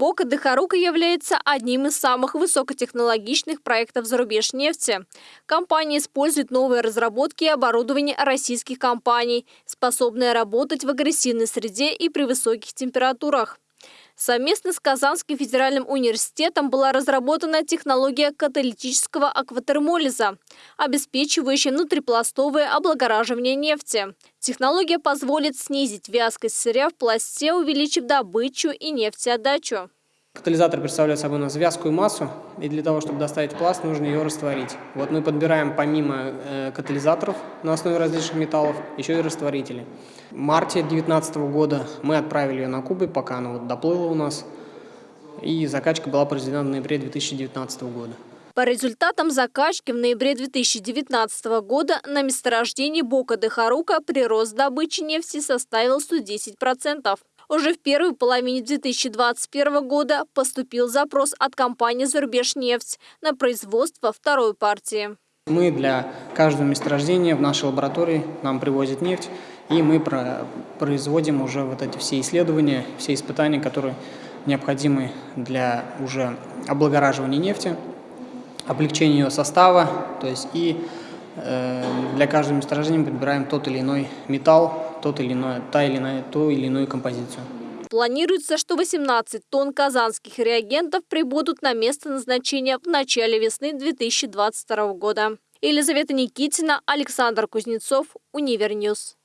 Бока Дехарука является одним из самых высокотехнологичных проектов зарубеж нефти. Компания использует новые разработки и оборудование российских компаний, способные работать в агрессивной среде и при высоких температурах. Совместно с Казанским федеральным университетом была разработана технология каталитического акватермолиза, обеспечивающая внутрипластовое облагораживание нефти. Технология позволит снизить вязкость сырья в пласте, увеличив добычу и нефтеотдачу. Катализатор представляет собой у нас вязкую массу, и для того, чтобы доставить пласт, нужно ее растворить. Вот мы подбираем помимо э, катализаторов на основе различных металлов, еще и растворители. В марте 2019 года мы отправили ее на Кубы, пока она вот доплыла у нас, и закачка была произведена в ноябре 2019 года. По результатам закачки в ноябре 2019 года на месторождении Бока де Харука прирост добычи нефти составил 110%. Уже в первой половине 2021 года поступил запрос от компании «Зарубежнефть» на производство второй партии. Мы для каждого месторождения в нашей лаборатории нам привозят нефть, и мы производим уже вот эти все исследования, все испытания, которые необходимы для уже облагораживания нефти, облегчения ее состава, то есть и э, для каждого месторождения подбираем тот или иной металл, тот или иной, та или иная, ту или иную композицию. Планируется, что 18 тонн казанских реагентов прибудут на место назначения в начале весны 2022 года. Елизавета Никитина, Александр Кузнецов, Univer News.